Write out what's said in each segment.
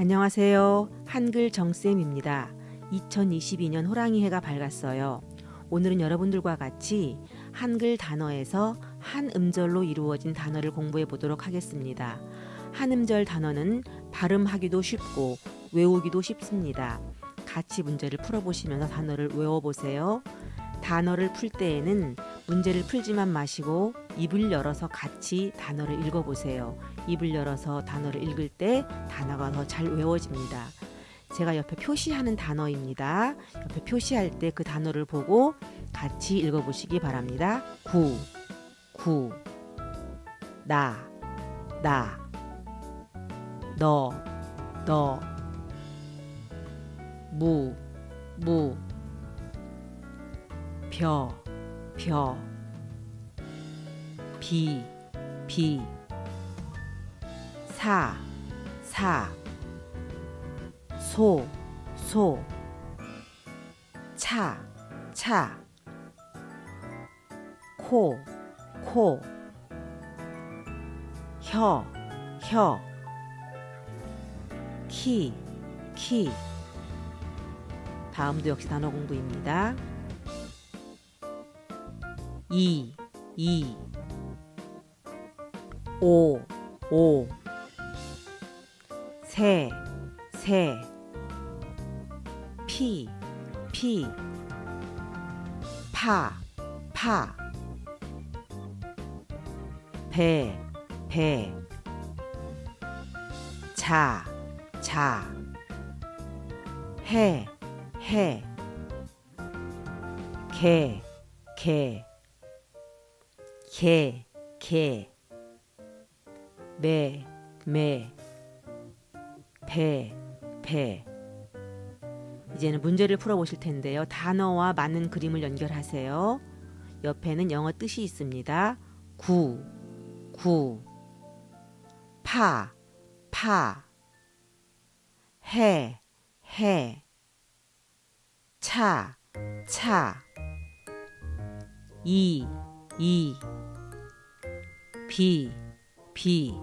안녕하세요. 한글 정쌤입니다. 2022년 호랑이 해가 밝았어요. 오늘은 여러분들과 같이 한글 단어에서 한 음절로 이루어진 단어를 공부해 보도록 하겠습니다. 한 음절 단어는 발음하기도 쉽고 외우기도 쉽습니다. 같이 문제를 풀어보시면서 단어를 외워보세요. 단어를 풀 때에는 문제를 풀지만 마시고 입을 열어서 같이 단어를 읽어보세요. 입을 열어서 단어를 읽을 때 단어가 더 잘 외워집니다. 제가 옆에 표시하는 단어입니다. 옆에 표시할 때 그 단어를 보고 같이 읽어보시기 바랍니다. 구, 구, 나, 나, 너, 너, 무, 무, 벼, 벼, 비, 비, 사, 사, 소, 소, 차, 차, 코, 코, 혀, 혀, 키, 키. 다음도 역시 단어 공부입니다. 이, 이, 오, 오, 세, 세, 피, 피, 파, 파, 배, 배, 자, 자, 해, 해, 개, 개, 개, 개, 매, 매, 배, 배. 이제는 문제를 풀어보실 텐데요. 단어와 맞는 그림을 연결하세요. 옆에는 영어 뜻이 있습니다. 구, 구, 파, 파, 해, 해, 차, 차, 이, 이, 비, 비,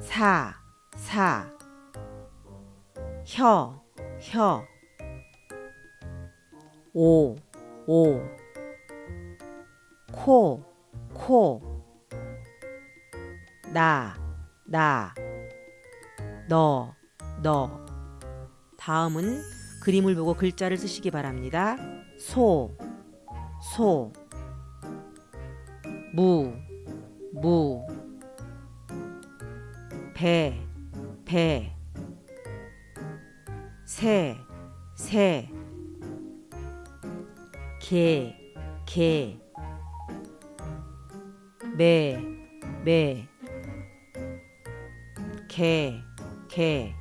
사, 사, 혀, 혀, 오, 오, 코, 코, 나, 나, 너, 너. 다음은 그림을 보고 글자를 쓰시기 바랍니다. 소, 소, 무, 무, 배, 배, 새, 새, 개, 개, 매, 매, 개, 개,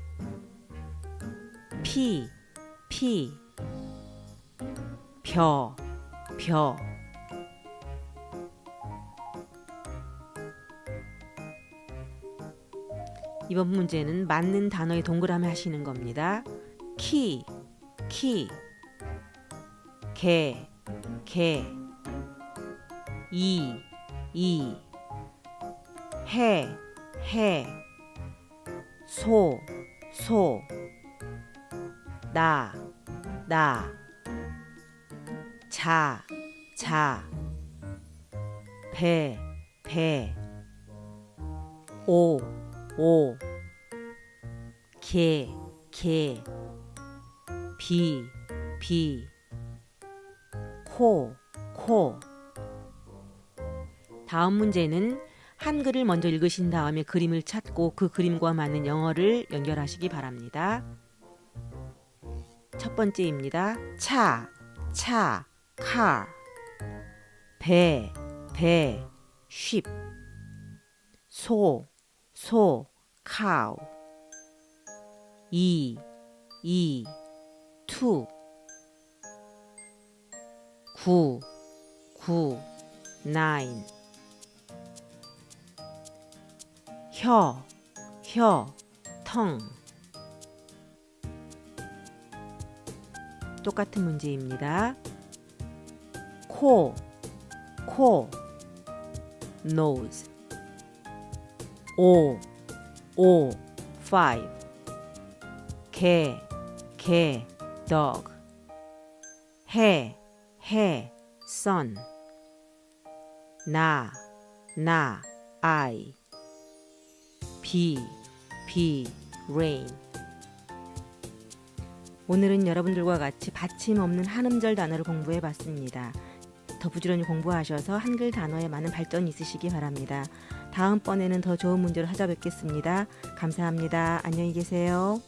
피, 피, 벼, 벼. 이번 문제는 맞는 단어의 동그라미 하시는 겁니다. 키, 키, 개, 개, 이, 이, 해, 해, 소, 소, 나, 나, 자, 자, 배, 배, 오, 오, 개, 개, 비, 비, 코, 코. 다음 문제는 한글을 먼저 읽으신 다음에 그림을 찾고 그 그림과 맞는 영어를 연결하시기 바랍니다. 첫 번째입니다. 차, 차, car. 배, 배, sheep. 소, 소, cow. 이, 이, two. 구, 구, nine. 혀, 혀, 텅. 똑같은 문제입니다. 코, 코, nose. 오, 오, five. 개, 개, dog. 해, 해, sun. 나, 나, I. 비, 비, rain. 오늘은 여러분들과 같이 받침 없는 한음절 단어를 공부해 봤습니다. 더 부지런히 공부하셔서 한글 단어에 많은 발전이 있으시기 바랍니다. 다음번에는 더 좋은 문제로 찾아뵙겠습니다. 감사합니다. 안녕히 계세요.